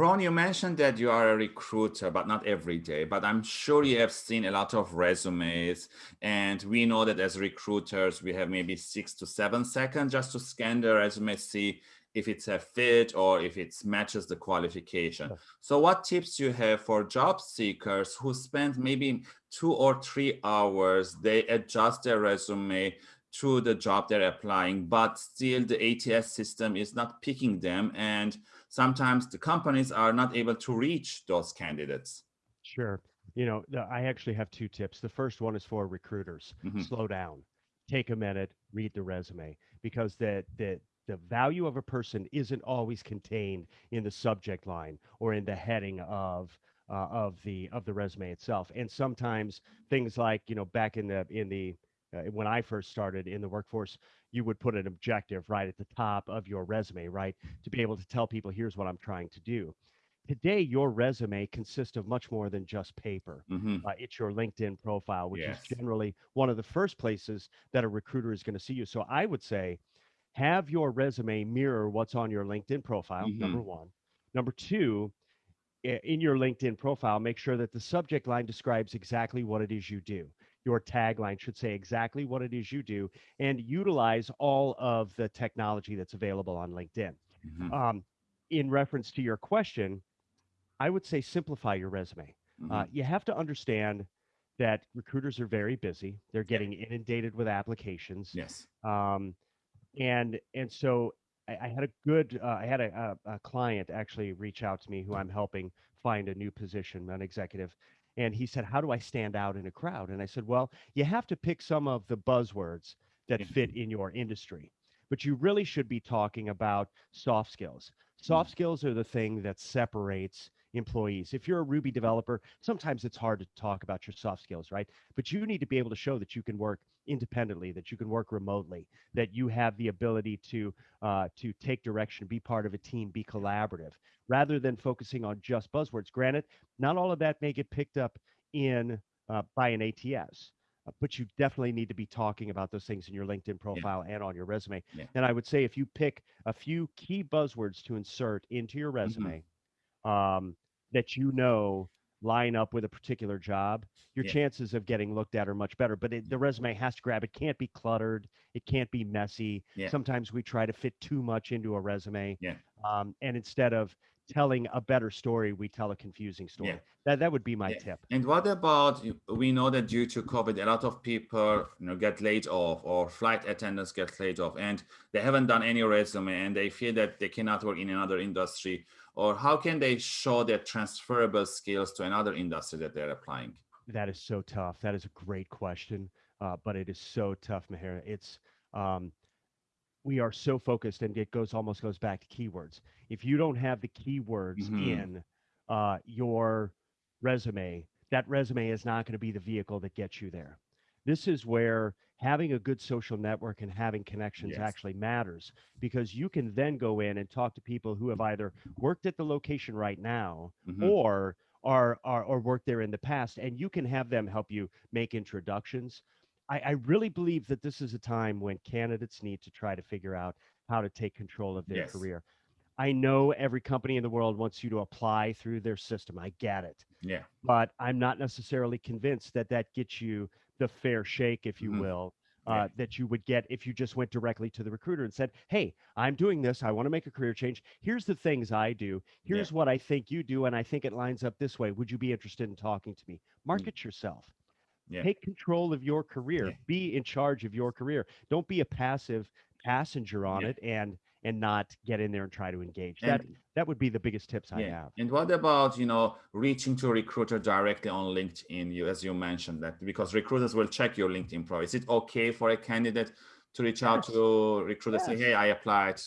Ron, you mentioned that you are a recruiter, but not every day. But I'm sure you have seen a lot of resumes. And we know that as recruiters, we have maybe six to seven seconds just to scan the resume, see if it's a fit or if it matches the qualification. So what tips you have for job seekers who spend maybe two or three hours, they adjust their resume to the job they're applying, but still the ATS system is not picking them and sometimes the companies are not able to reach those candidates. Sure. You know, I actually have two tips. The first one is for recruiters. Mm-hmm. Slow down. Take a minute, read the resume because the the the value of a person isn't always contained in the subject line or in the heading of uh, of the of the resume itself. And sometimes things like, you know, back in the in the uh, when I first started in the workforce, you would put an objective right at the top of your resume, right? To be able to tell people, here's what I'm trying to do. Today, your resume consists of much more than just paper. Mm-hmm. Uh, it's your LinkedIn profile, which yes. is generally one of the first places that a recruiter is going to see you. So I would say, have your resume mirror what's on your LinkedIn profile, mm-hmm. number one. Number two, in your LinkedIn profile, make sure that the subject line describes exactly what it is you do your tagline should say exactly what it is you do and utilize all of the technology that's available on LinkedIn. Mm-hmm. Um, in reference to your question, I would say simplify your resume. Uh, mm-hmm. Uh, you have to understand that recruiters are very busy. They're getting yeah. inundated with applications. Yes. Um, and and so I, I had a good uh, I had a, a, a client actually reach out to me who I'm helping find a new position, an executive, and he said, How do I stand out in a crowd? And I said, Well, you have to pick some of the buzzwords that fit in your industry, but you really should be talking about soft skills. Soft mm. skills are the thing that separates employees. If you're a Ruby developer, sometimes it's hard to talk about your soft skills, right? But you need to be able to show that you can work independently, that you can work remotely, that you have the ability to uh, to take direction, be part of a team, be collaborative, rather than focusing on just buzzwords. Granted, not all of that may get picked up in uh, by an ATS. Uh, but you definitely need to be talking about those things in your LinkedIn profile yeah. and on your resume. Yeah. And I would say if you pick a few key buzzwords to insert into your mm-hmm. resume, mm-hmm. um, that you know line up with a particular job, your yeah. chances of getting looked at are much better. But it, the resume has to grab. It can't be cluttered. It can't be messy. Yeah. Sometimes we try to fit too much into a resume. Yeah. Um, and instead of telling a better story, we tell a confusing story. Yeah. That that would be my yeah. tip. And what about we know that due to COVID, a lot of people you know get laid off or flight attendants get laid off, and they haven't done any resume, and they feel that they cannot work in another industry or how can they show their transferable skills to another industry that they're applying? That is so tough. That is a great question, uh, but it is so tough, Mahir. It's um, we are so focused, and it goes almost goes back to keywords. If you don't have the keywords mm-hmm. in uh, your resume, that resume is not going to be the vehicle that gets you there. This is where having a good social network and having connections yes. actually matters because you can then go in and talk to people who have either worked at the location right now mm-hmm. or are, are or worked there in the past and you can have them help you make introductions I, I really believe that this is a time when candidates need to try to figure out how to take control of their yes. career I know every company in the world wants you to apply through their system. I get it. Yeah. But I'm not necessarily convinced that that gets you the fair shake, if you mm-hmm. will, uh, yeah. that you would get if you just went directly to the recruiter and said, Hey, I'm doing this. I want to make a career change. Here's the things I do. Here's yeah. what I think you do. And I think it lines up this way. Would you be interested in talking to me? Mm. Market mm. yourself. Yeah. Take control of your career. Be in charge of your career. Don't be a passive passenger on it and and not get in there and try to engage. And, that that would be the biggest tips I have. And what about you know reaching to a recruiter directly on LinkedIn? You as you mentioned that because recruiters will check your LinkedIn profile. Is it okay for a candidate to reach yes. out to recruiter yes. say, "Hey, I applied."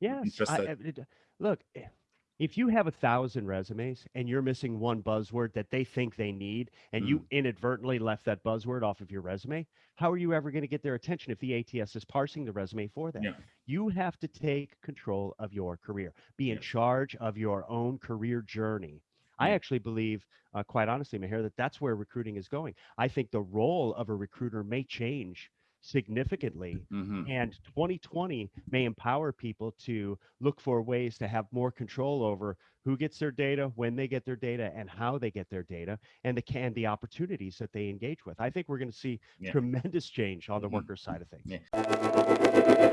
Yes. I, it, look, eh, if you have a thousand resumes and you're missing one buzzword that they think they need and mm. you inadvertently left that buzzword off of your resume how are you ever going to get their attention if the ats is parsing the resume for them yeah. you have to take control of your career be in yeah. charge of your own career journey I actually believe, uh, quite honestly, Mahir, that that's where recruiting is going. I think the role of a recruiter may change significantly. Mhm. And 2020 may empower people to look for ways to have more control over who gets their data, when they get their data, and how they get their data, and the can the opportunities that they engage with. I think we're going to see Yeah. tremendous change on the Mhm. worker side of things. Yeah.